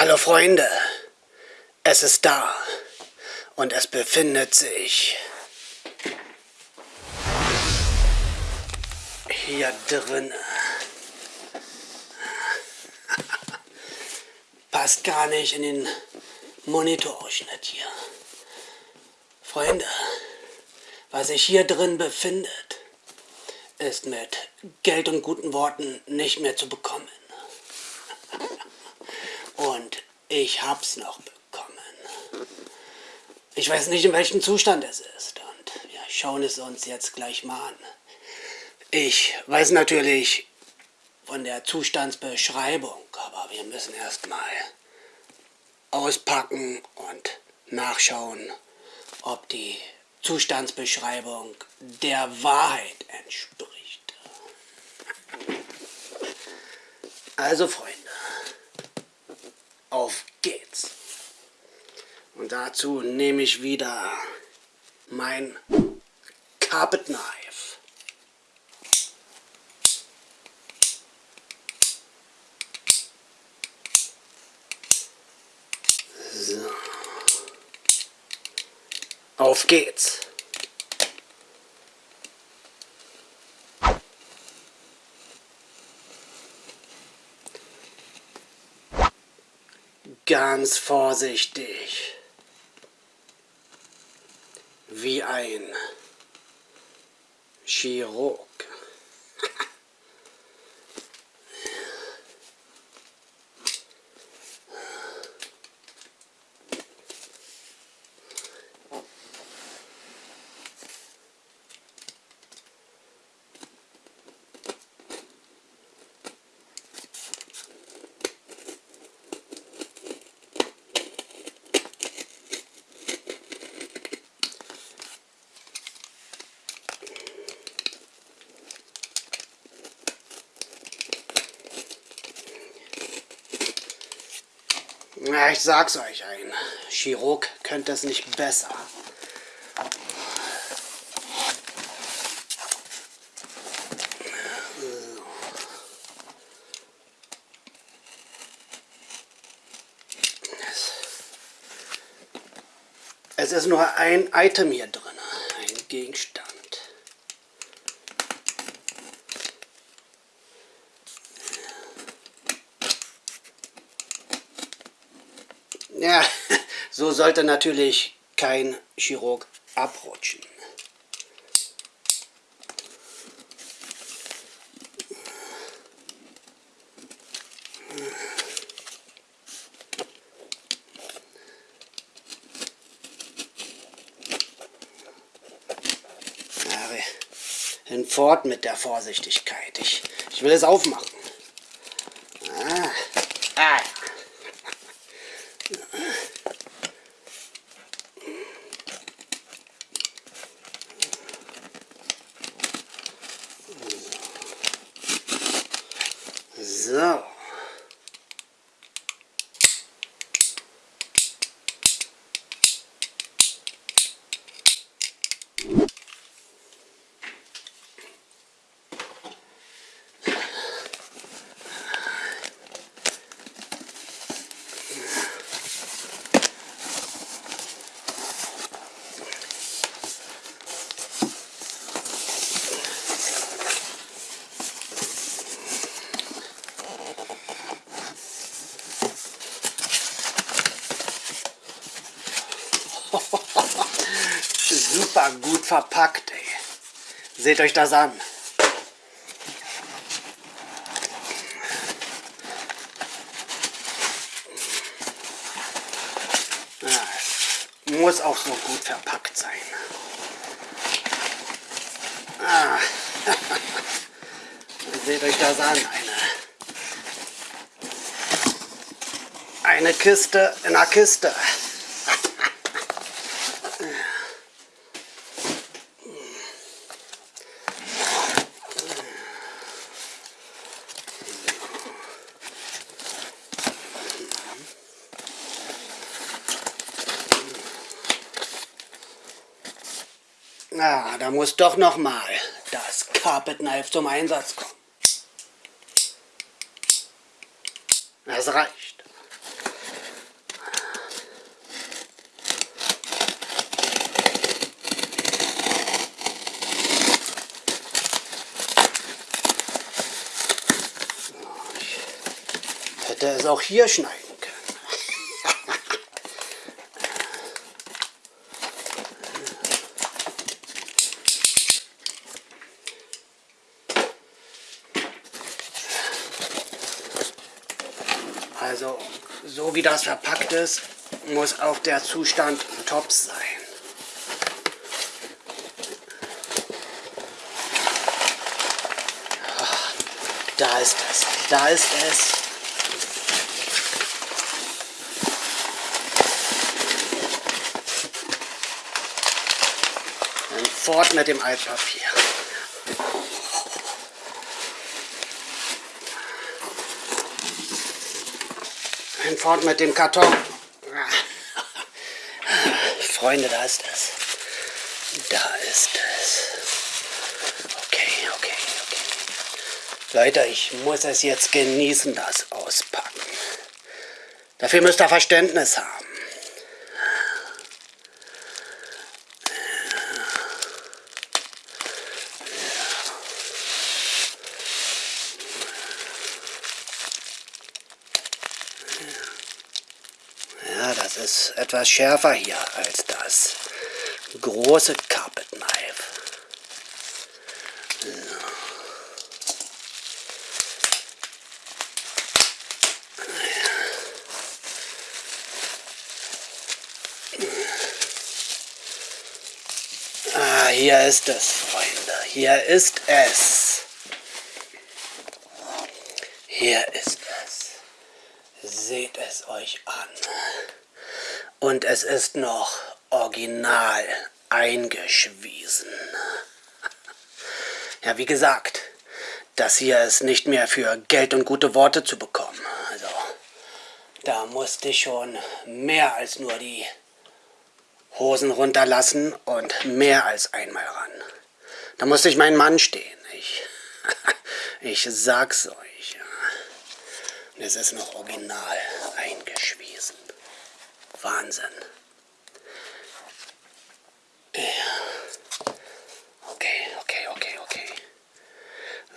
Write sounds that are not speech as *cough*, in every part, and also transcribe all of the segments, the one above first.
Hallo Freunde, es ist da und es befindet sich hier drin. *laughs* Passt gar nicht in den Monitorausschnitt hier. Freunde, was sich hier drin befindet, ist mit Geld und guten Worten nicht mehr zu bekommen. Und ich hab's noch bekommen. Ich weiß nicht, in welchem Zustand es ist. Und wir schauen es uns jetzt gleich mal an. Ich weiß natürlich von der Zustandsbeschreibung, aber wir müssen erstmal auspacken und nachschauen, ob die Zustandsbeschreibung der Wahrheit entspricht. Also Freunde, auf geht's. Und dazu nehme ich wieder mein Carpet Knife. So. Auf geht's. Ganz vorsichtig. Wie ein Chirurg. Na, ich sag's euch, ein Chirurg könnte es nicht besser. Es ist nur ein Item hier drin, ein Gegenstand. Ja, so sollte natürlich kein Chirurg abrutschen. Hinfort mit der Vorsichtigkeit. Ich, ich will es aufmachen. Ah. Ah. So. Super gut verpackt, ey. Seht euch das an. Ja, muss auch so gut verpackt sein. Ah. *laughs* Seht euch das an, eine, eine Kiste in einer Kiste. Da muss doch nochmal das Carpet Knife zum Einsatz kommen. Das reicht. Ich hätte es auch hier schneiden. Wie das verpackt ist, muss auch der Zustand top sein. Da ist es. Da ist es. Dann fort mit dem Altpapier. Dann fort mit dem Karton. *laughs* Freunde, da ist es. Da ist es. Leute, ich muss es jetzt genießen, das Auspacken. Dafür müsst ihr Verständnis haben. Ja, das etwas schärfer hier als das große Carpet Knife. hier ist es, Freunde. Hier ist es. Hier ist es. Seht es euch an. Und es ist noch original eingeschwiesen. Ja, wie gesagt, das hier ist nicht mehr für Geld und gute Worte zu bekommen. Also, da musste ich schon mehr als nur die Hosen runterlassen und mehr als einmal ran. Da musste ich meinen Mann stehen. Ich, *laughs* ich sag's euch. Es ist noch original. Wahnsinn. Ja. Okay, okay, okay, okay.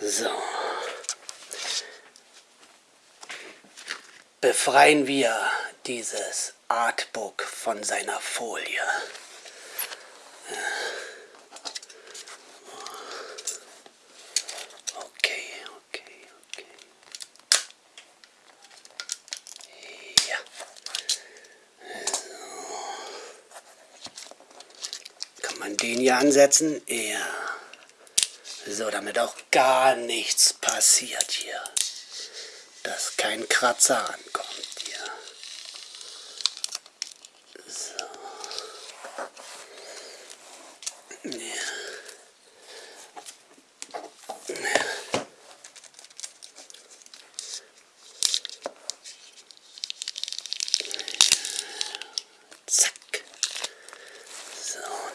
So. Befreien wir dieses Artbook von seiner Folie. Okay, okay, okay. Ja. Kann man den hier ansetzen? Ja. So, damit auch gar nichts passiert hier. Dass kein Kratzer ankommt.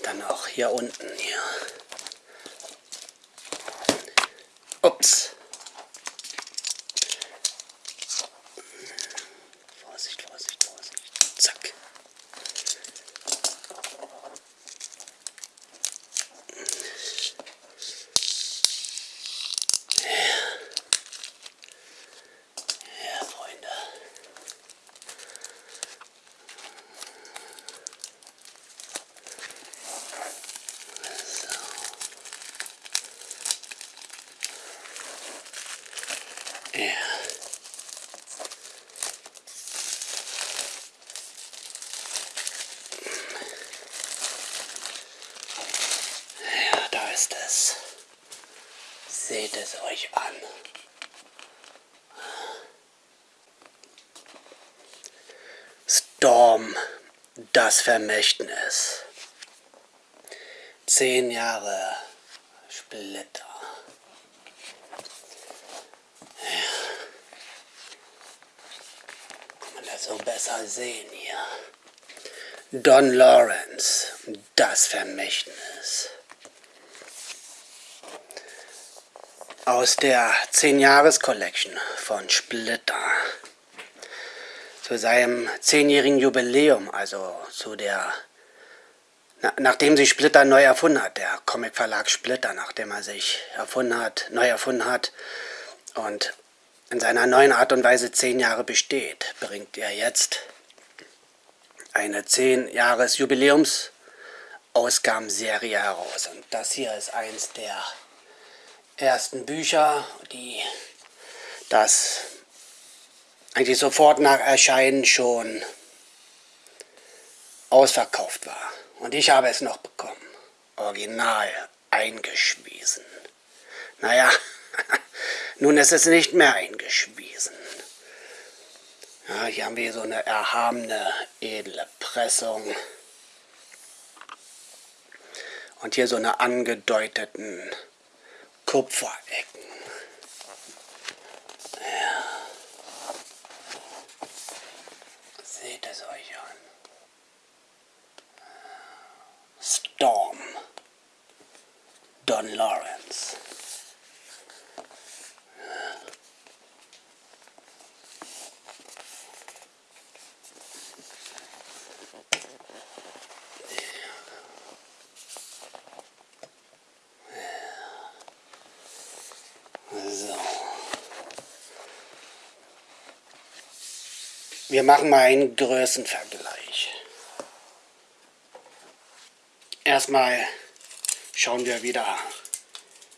dann auch hier unten hier. Ups. Vorsicht, Vorsicht, Vorsicht. Zack. Ja. Ja, da ist es. Seht es euch an. Storm, das Vermächtnis. Zehn Jahre Splitter. so besser sehen hier. Don Lawrence, das Vermächtnis. Aus der 10-Jahres-Collection von Splitter. Zu seinem 10-jährigen Jubiläum, also zu der na, nachdem sich Splitter neu erfunden hat, der Comicverlag Splitter, nachdem er sich erfunden hat, neu erfunden hat und in seiner neuen Art und Weise zehn Jahre besteht, bringt er jetzt eine zehn Jahres Jubiläums Ausgabenserie heraus. Und das hier ist eins der ersten Bücher, die das eigentlich sofort nach Erscheinen schon ausverkauft war. Und ich habe es noch bekommen. Original eingeschwiesen. Naja, *laughs* nun ist es nicht mehr eingeschwiesen. Ja, hier haben wir so eine erhabene, edle Pressung. Und hier so eine angedeuteten Kupferecken. Seht es euch an. Storm. Don Lawrence. Wir machen mal einen Größenvergleich. Erstmal schauen wir wieder,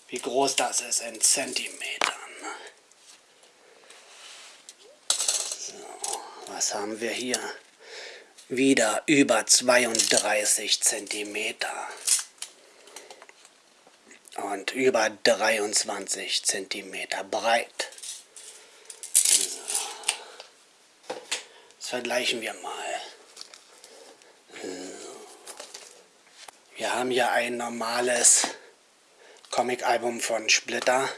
wie groß das ist in Zentimetern. So, was haben wir hier? Wieder über 32 Zentimeter und über 23 Zentimeter breit. Vergleichen wir mal. Wir haben hier ein normales Comic-Album von Splitter.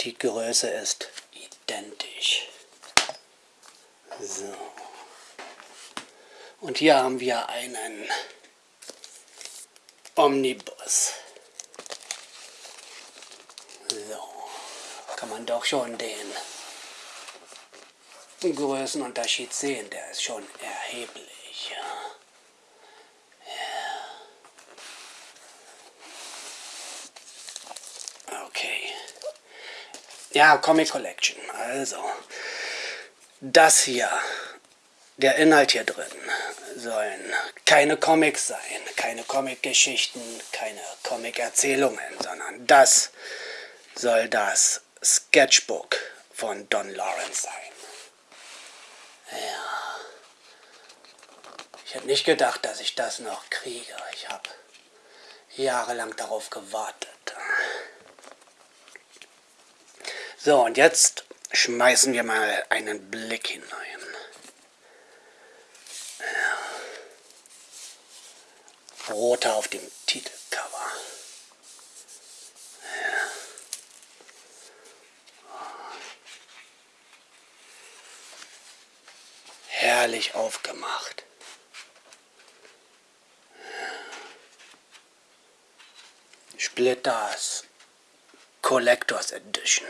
Die Größe ist identisch. So. Und hier haben wir einen Omnibus. So. Kann man doch schon den Größenunterschied sehen, der ist schon erheblich. Okay. Ja, Comic Collection. Also, das hier, der Inhalt hier drin, sollen keine Comics sein, keine Comic-Geschichten, keine Comic-Erzählungen, sondern das soll das Sketchbook von Don Lawrence sein. Ja. Ich hätte nicht gedacht, dass ich das noch kriege. Ich habe jahrelang darauf gewartet. So, und jetzt schmeißen wir mal einen Blick hinein. Ja. Roter auf dem Titelcover. herrlich aufgemacht. Splitters Collectors Edition.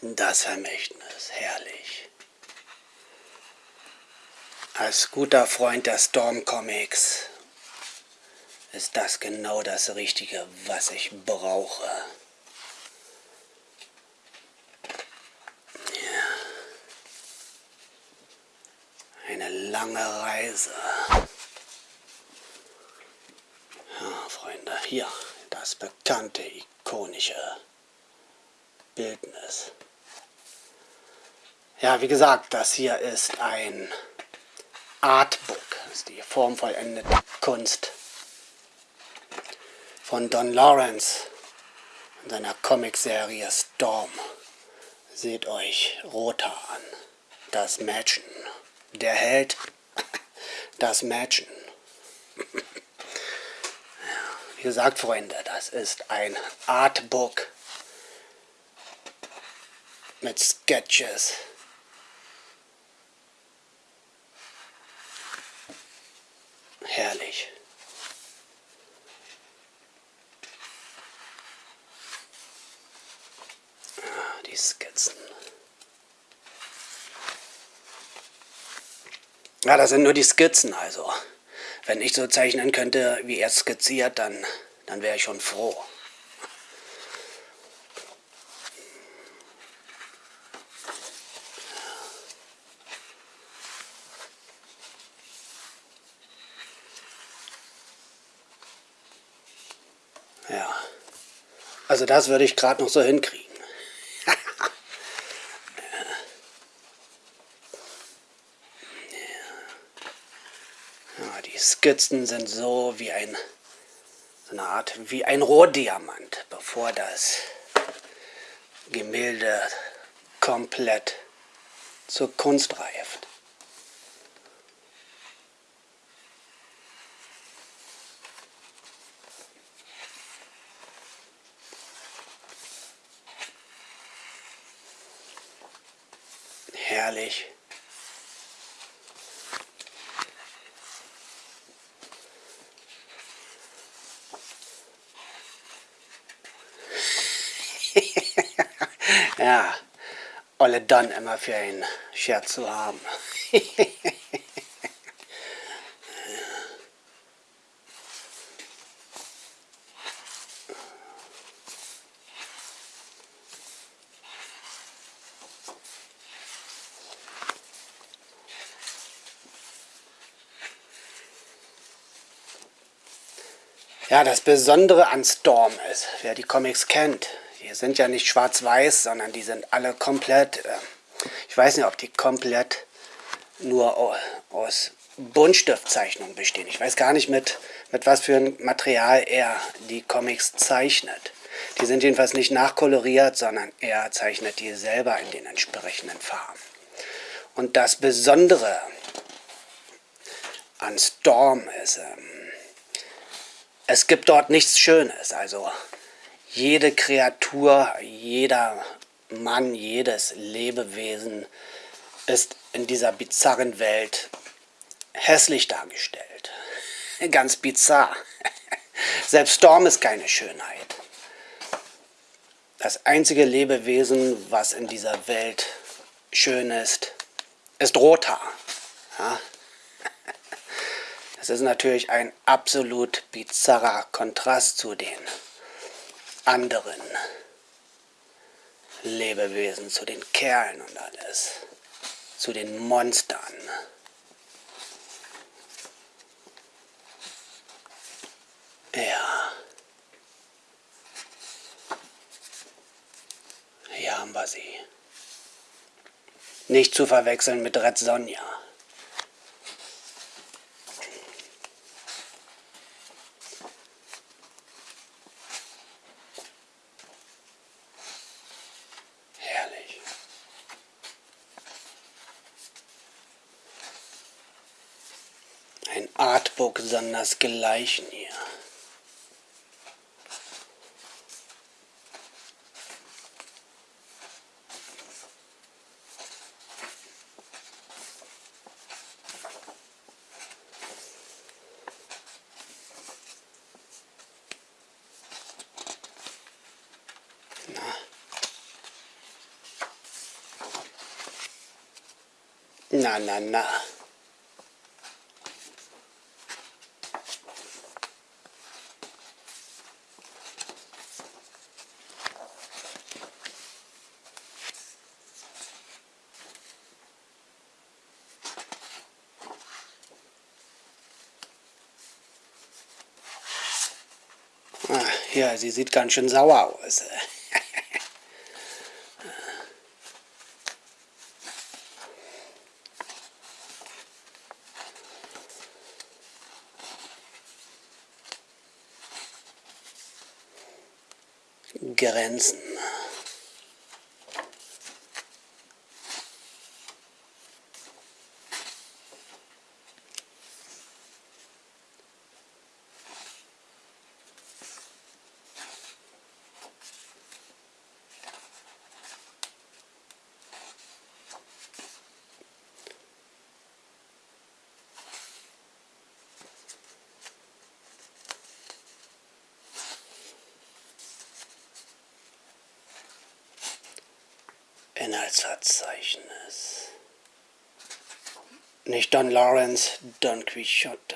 Das Vermächtnis, herrlich. Als guter Freund der Storm Comics ist das genau das Richtige, was ich brauche. Lange Reise. Ja, Freunde, hier das bekannte, ikonische Bildnis. Ja, wie gesagt, das hier ist ein Artbook. Das ist die formvollendete Kunst von Don Lawrence in seiner Comicserie Storm. Seht euch Rota an, das Mädchen der Held, das Mädchen. Wie gesagt, Freunde, das ist ein Artbook mit Sketches. Herrlich. Ah, die Skizzen. Das sind nur die Skizzen also. wenn ich so zeichnen könnte, wie er skizziert, dann, dann wäre ich schon froh. Ja, also das würde ich gerade noch so hinkriegen. Skizzen sind so wie ein, so eine Art, wie ein Rohdiamant, bevor das Gemälde komplett zur Kunst reift. Herrlich. Ja, Olle dann immer für einen Scherz zu haben. *laughs* Ja, das Besondere an Storm ist, wer die Comics kennt, sind ja nicht schwarz-weiß, sondern die sind alle komplett, äh, ich weiß nicht, ob die komplett nur aus Buntstiftzeichnungen bestehen. Ich weiß gar nicht, mit, mit was für ein Material er die Comics zeichnet. Die sind jedenfalls nicht nachkoloriert, sondern er zeichnet die selber in den entsprechenden Farben. Und das Besondere an Storm ist, ähm, es gibt dort nichts Schönes. Also jede Kreatur, jeder Mann, jedes Lebewesen ist in dieser bizarren Welt hässlich dargestellt. *laughs* Ganz bizarr. *laughs* Selbst Storm ist keine Schönheit. Das einzige Lebewesen, was in dieser Welt schön ist, ist Rothaar. Ja? *laughs* Das ist natürlich ein absolut bizarrer Kontrast zu den anderen Lebewesen, zu den Kerlen und alles, zu den Monstern. Ja. Hier haben wir sie. Nicht zu verwechseln mit Red Sonja. Artbook sondersgleichen hier. Na, na, na. Ja, sie sieht ganz schön sauer aus. Grenzen. Inhaltsverzeichnis. Nicht Don Lawrence, Don Quixote.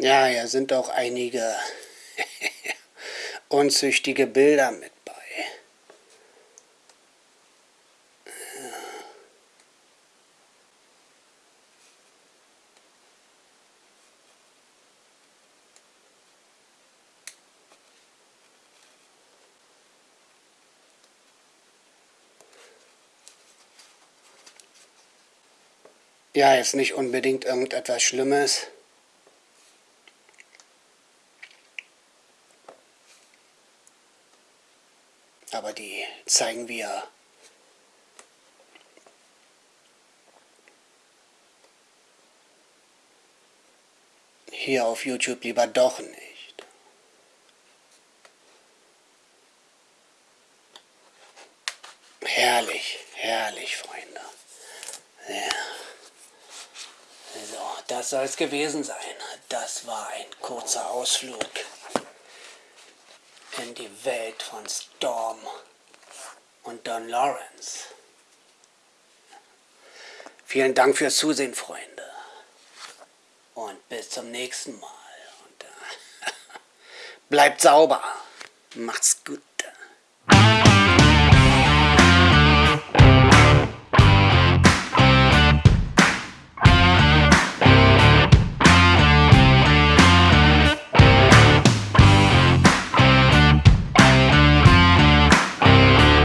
Ja, hier sind auch einige *laughs* unzüchtige Bilder mit bei. Ja, ist nicht unbedingt irgendetwas Schlimmes. Aber die zeigen wir hier auf YouTube lieber doch nicht. Herrlich, herrlich, Freunde. Ja. So, das soll es gewesen sein. Das war ein kurzer Ausflug in die Welt von Storm und Don Lawrence. Vielen Dank fürs Zusehen, Freunde. Und bis zum nächsten Mal. Und, äh, *laughs* bleibt sauber. Macht's gut.